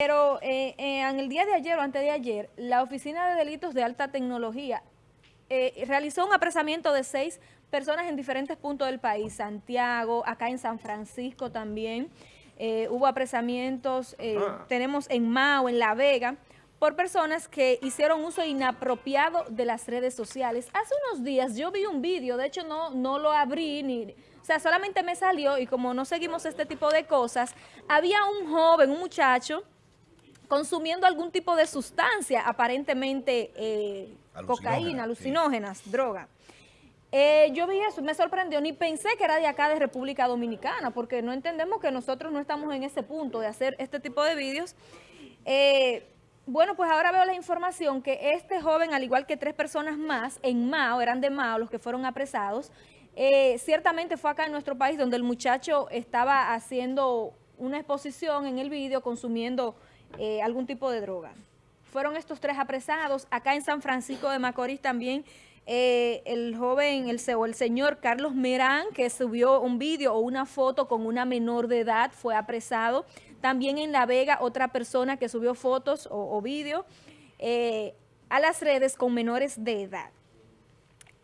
Pero eh, eh, en el día de ayer o antes de ayer, la Oficina de Delitos de Alta Tecnología eh, realizó un apresamiento de seis personas en diferentes puntos del país, Santiago, acá en San Francisco también, hubo apresamientos, ah. tenemos en Mao, en La Vega, por personas que hicieron uso inapropiado de las redes sociales. Hace unos días yo vi un vídeo, de hecho no, no lo abrí, ni, o sea, solamente me salió y como no seguimos este tipo de cosas, había un joven, un muchacho, consumiendo algún tipo de sustancia, aparentemente eh, cocaína, alucinógenas, droga. Eh, yo vi eso, me sorprendió, ni pensé que era de acá de República Dominicana, porque no entendemos que nosotros no estamos en ese punto de hacer este tipo de vídeos. Eh, bueno, pues ahora veo la información que este joven, al igual que tres personas más, en Mao, eran de Mao los que fueron apresados, ciertamente fue acá en nuestro país donde el muchacho estaba haciendo una exposición en el vídeo, consumiendo eh, algún tipo de droga. Fueron estos tres apresados. Acá en San Francisco de Macorís también eh, el joven, el, el señor Carlos Merán, que subió un vídeo o una foto con una menor de edad, fue apresado. También en La Vega, otra persona que subió fotos o, vídeo eh, a las redes con menores de edad.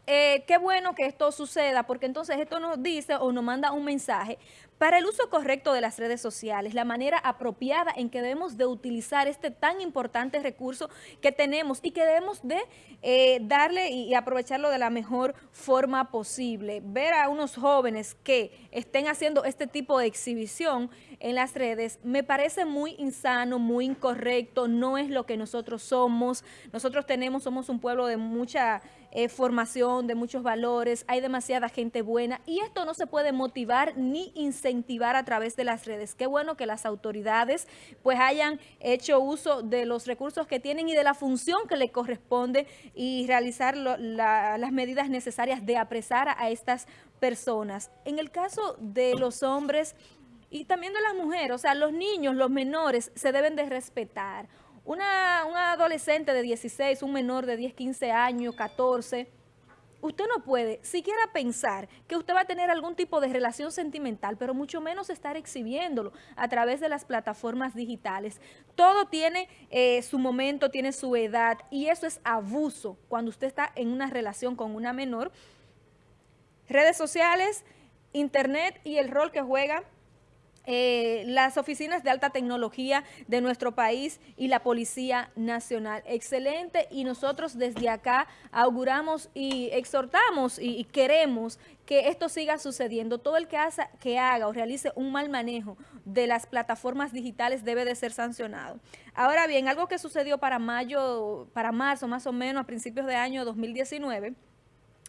qué bueno que esto suceda, porque entonces esto nos dice o nos manda un mensaje para el uso correcto de las redes sociales, la manera apropiada en que debemos de utilizar este tan importante recurso que tenemos y que debemos de eh, darle y aprovecharlo de la mejor forma posible. Ver a unos jóvenes que estén haciendo este tipo de exhibición en las redes me parece muy insano, muy incorrecto, no es lo que nosotros somos. Nosotros tenemos, somos un pueblo de mucha eh, formación, de muchos valores, hay demasiada gente buena y esto no se puede motivar ni incentivar a través de las redes. Qué bueno que las autoridades pues hayan hecho uso de los recursos que tienen y de la función que le corresponde y realizar las medidas necesarias de apresar a estas personas. En el caso de los hombres y también de las mujeres, o sea, los niños, los menores se deben de respetar. Una, un adolescente de 16, un menor de 10, 15 años, 14, usted no puede siquiera pensar que usted va a tener algún tipo de relación sentimental, pero mucho menos estar exhibiéndolo a través de las plataformas digitales. Todo tiene eh, su momento, tiene su edad y eso es abuso cuando usted está en una relación con una menor. Redes sociales, internet y el rol que juega eh, las oficinas de alta tecnología de nuestro país y la Policía Nacional. Excelente y nosotros desde acá auguramos y exhortamos y, queremos que esto siga sucediendo. Todo el que, haga o realice un mal manejo de las plataformas digitales debe de ser sancionado. Ahora bien, algo que sucedió para mayo, para marzo más o menos a principios de año 2019,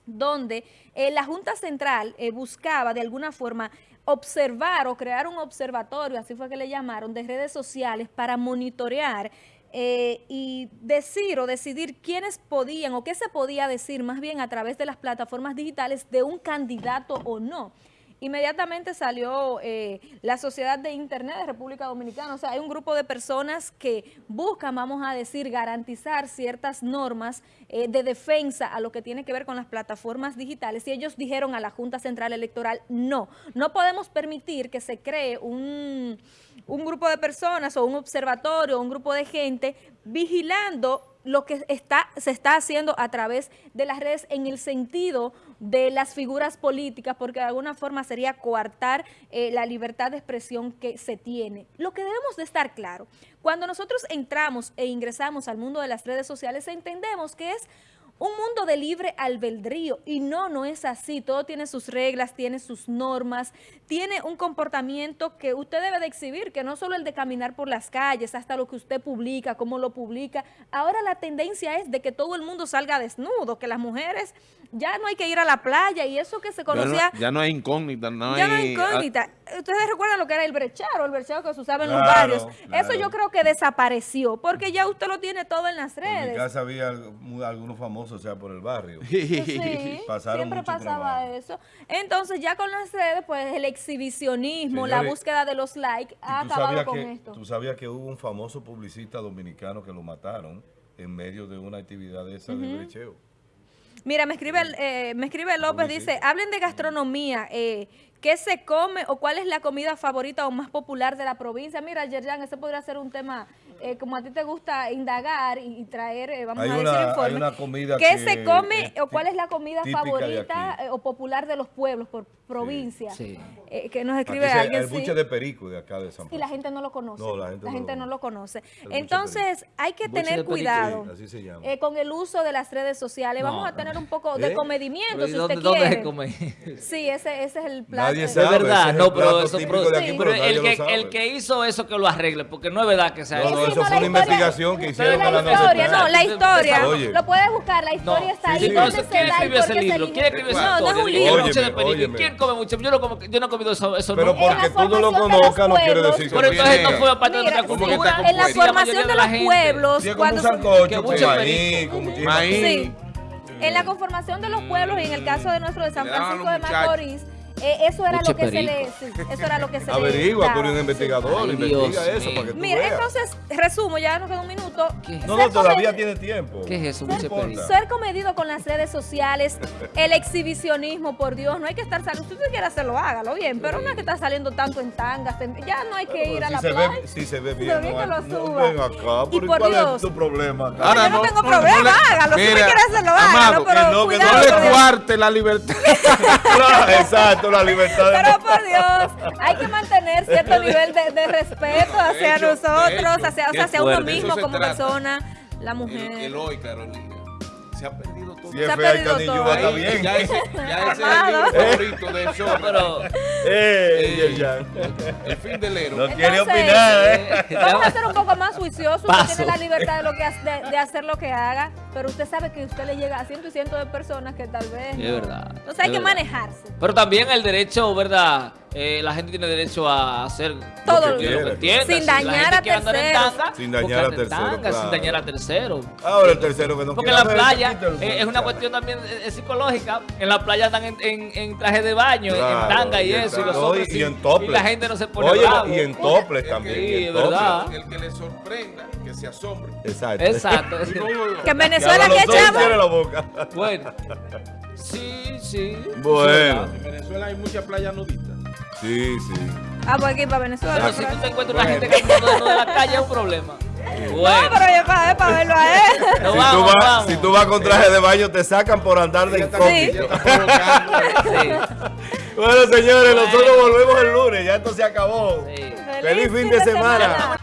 donde eh, la Junta Central eh, buscaba de alguna forma observar o crear un observatorio, así fue que le llamaron, de redes sociales para monitorear eh, y decir o decidir quiénes podían o qué se podía decir más bien a través de las plataformas digitales de un candidato o no inmediatamente salió eh, la Sociedad de Internet de República Dominicana. O sea, hay un grupo de personas que buscan, vamos a decir, garantizar ciertas normas eh, de defensa a lo que tiene que ver con las plataformas digitales. Y ellos dijeron a la Junta Central Electoral, no, no podemos permitir que se cree un, un grupo de personas o un observatorio, un grupo de gente vigilando lo que está, se está haciendo a través de las redes en el sentido de las figuras políticas, porque de alguna forma sería coartar eh, la libertad de expresión que se tiene. Lo que debemos de estar claro, cuando nosotros entramos e ingresamos al mundo de las redes sociales, entendemos que es un mundo de libre albedrío y no, no es así, todo tiene sus reglas, tiene sus normas, tiene un comportamiento que usted debe de exhibir, que no solo el de caminar por las calles, hasta lo que usted publica, cómo lo publica, ahora la tendencia es de que todo el mundo salga desnudo, que las mujeres ya no hay que ir a la playa y eso que se conocía... Ya no, hay incógnita, no ya no hay incógnita. Ustedes recuerdan lo que era el brecharo, el brecharo que se usaba en los barrios. Eso yo creo que desapareció, porque ya usted lo tiene todo en las redes. En mi casa había algunos famosos o sea, por el barrio. Sí, siempre pasaba eso. Entonces, ya con las redes, pues el exhibicionismo, la búsqueda de los likes ha acabado con esto. Tú sabías que hubo un famoso publicista dominicano que lo mataron en medio de una actividad de esa de brecheo. Mira, me escribe, eh, me escribe López, dice, hablen de gastronomía, eh, ¿qué se come o cuál es la comida favorita o más popular de la provincia? Mira, Yerjan, ese podría ser un tema, eh, como a ti te gusta indagar y, y traer, eh, vamos Hay a una- decir, hay informe. una comida ¿Qué que se come es o cuál es la comida favorita eh, o popular de los pueblos por provincia? Sí. Eh, que nos escribe se- alguien, el sí. buche de perico de acá de San Y la gente no lo conoce. No, la gente no lo- no lo conoce. Entonces, hay que tener cuidado Sí, eh, con el uso de las redes sociales. No, Vamos a tener un poco de comedimiento, Pero ¿y si dónde, usted dónde quiere. se come? Sí, ese, ese es el plato. Nadie sabe. Es verdad, ese es no, pero eso típico de aquí, sí. pero pero el que, el que hizo eso que lo arregle, porque no es verdad que sea No, eso. no, eso fue una historia- investigación que hicieron la para la historia, no, la historia. Oye. Lo puedes buscar, la historia está ahí. Sí, ¿Dónde entonces, ¿quién por ese libro? ¿Quién escribió esa No, no es un libro. ¿Quién come buche? Yo no, como, yo no he comido eso, eso Pero no. En la porque tú no lo formación de los conozcas no quiere pueblos. decir que Pero entonces no fue parte de nuestra sí, ¿Cómo que está cultura. en la formación de los pueblos, cuando se-. Sí. En la conformación de los pueblos y en el caso de nuestro de San Francisco de. Macorís, eh, eso era Mucho lo que se le, perico. sí, eso era lo que se le Averigua, daba, tú eres un investigador, Ay, investiga Dios eso mío. para que tú Mira, veas. entonces, resumo, ya nos queda un minuto. No, Ser no, todavía tiene tiempo. ¿Qué es eso, perico? Ser comedido con las redes sociales, el exhibicionismo, por Dios, no hay que estar saliendo. Si usted quiere hacerlo, hágalo bien, pero no hay que estar saliendo tanto en tangas, ya no hay que Pero ir a si la se playa. ve, si se ve Se bien, no, que no, ven acá, Y ¿por por ¿cuál Dios. es tu problema? Ahora yo no, no- tengo problema, le- hágalo. si usted quiere hacerlo, hágalo, pero que no, que no No cuidado le cuarte la libertad. Claro, exacto, la libertad de... Pero por Dios, hay que mantener cierto nivel de, de respeto hacia hecho, nosotros, hecho, hacia, o sea, hacia uno mismo como trata. persona, la El, mujer. el hoy, Carolina. Se ha perdido todo. Si Se ha el perdido todo. está Ahí, bien. Ya ese, ya ese es el favorito de eso. Pero, Eh, Eh. El fin del héroe. No quiere opinar, ¿eh? eh, Vamos a ser un poco más juiciosos. Usted tiene la libertad de, lo que, de, de hacer lo que haga, pero usted sabe que usted le llega a cientos y cientos de personas que tal vez. Es no- verdad, Entonces hay que verdad. manejarse. Pero también el derecho, ¿verdad? Eh, la gente tiene derecho a hacer Todo lo que, lo entienda. Sin Si dañar a en tanga, Sin dañar a en terceros, tanga, Sin dañar a terceros. Ahora el tercero que no Porque quiere la playa eh, es una cuestión también eh, psicológica. En la playa andan en, en, en traje de baño, en- en tanga y, y en eso. Y, los tanga. hombres Y sí, en topless. y la gente no se pone Oye, bravo. y en toples también. Sí, en ¿verdad? toples. El que le sorprenda, que se asombre. Exacto. Exacto. Que en Venezuela dos echamos. bueno. Sí, sí. Bueno. En Venezuela hay muchas playas nudistas. Sí, sí. Ah, pues aquí para Venezuela. Pero no, si tú te encuentras una gente caminando en la calle es un problema. No, Bueno, pero yo para, para verlo a él. nos Si tú, vamos, vas, vamos. si tú vas con traje de baño, te sacan por andar de incógnito. Sí, Bueno, señores, nosotros volvemos el lunes. Ya esto se acabó. sí. Feliz fin de semana.